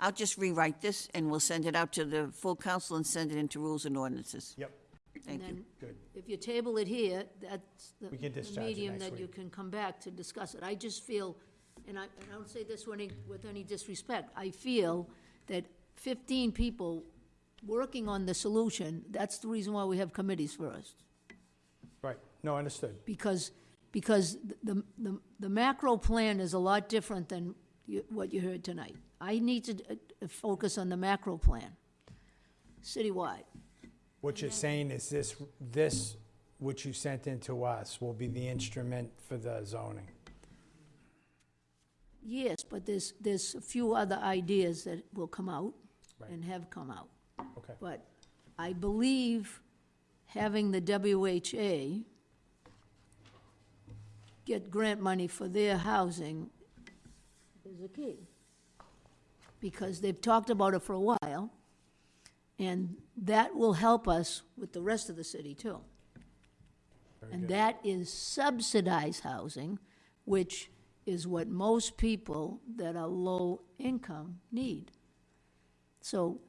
I'll just rewrite this and we'll send it out to the full council and send it into rules and ordinances. Yep, Thank And you. good. if you table it here, that's the We can the discharge it medium next that you week. can come back to discuss it. I just feel, and I, and I don't say this with any, with any disrespect, I feel that fifteen people working on the solution, that's the reason why we have committees first. Right, no, understood. Because, because the, the, the macro plan is a lot different than you, what you heard tonight. I need to uh, focus on the macro plan, citywide. What you're saying is this, this, which you sent in to us, will be the instrument for the zoning. Yes, but there's, there's a few other ideas that will come out Right. and have come out. Okay, But I believe having the WHA get grant money for their housing is a key. Because they've talked about it for a while, and that will help us with the rest of the city too. And that is subsidized housing, which is what most people that are low income need. So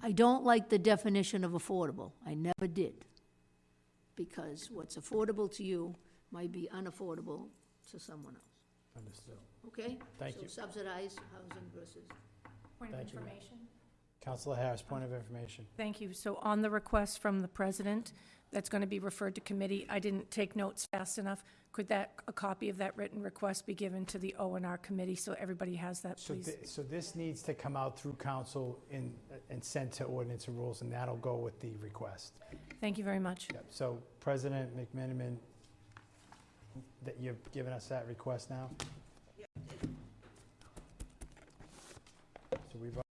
I don't like the definition of affordable. I never did. Because what's affordable to you might be unaffordable to someone else, Understood. okay? Thank you. So subsidized housing versus, Point of Thank you. information. Councilor Harris, point of information. Thank you. So on the request from the president, that's going to be referred to committee, I didn't take notes fast enough. Could that, a copy of that written request be given to the O and R committee so everybody has that, So, please? thi- so this needs to come out through council and, and sent to ordinance and rules, and that'll go with the request. Thank you very much. Yep, so President McMiniman, that you've given us that request now? So we've